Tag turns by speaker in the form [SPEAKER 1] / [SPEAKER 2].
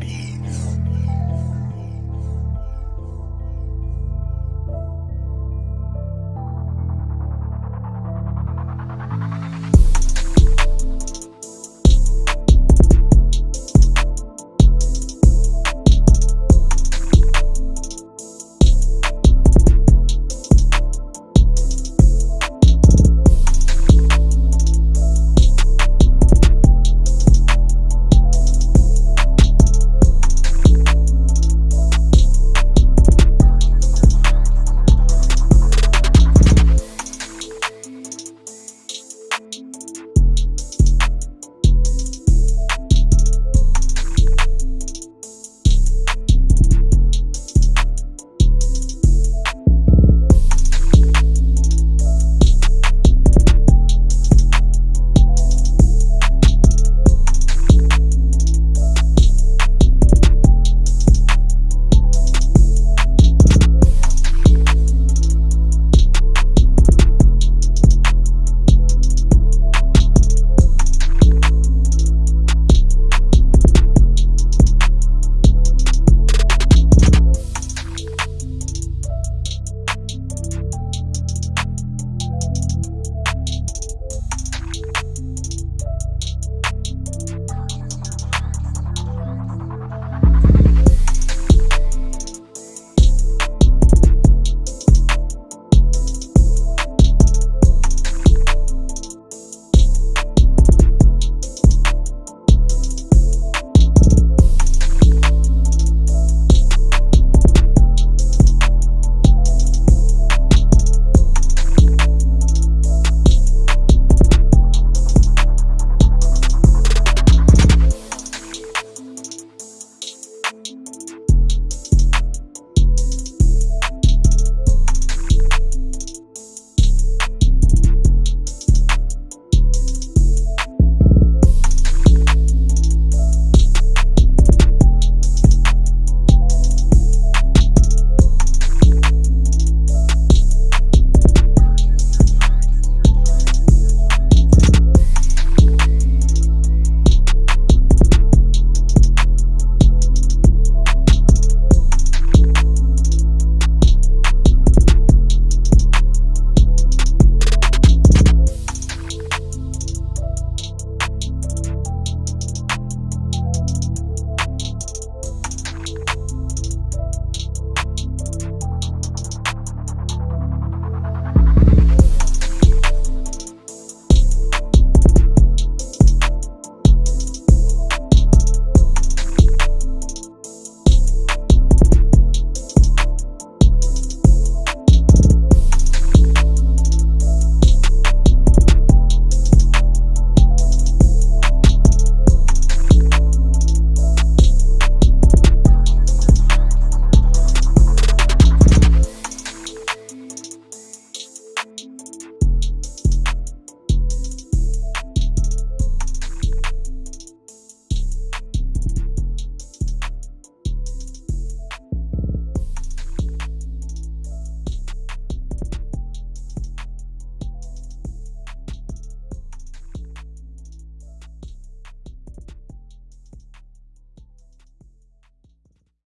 [SPEAKER 1] be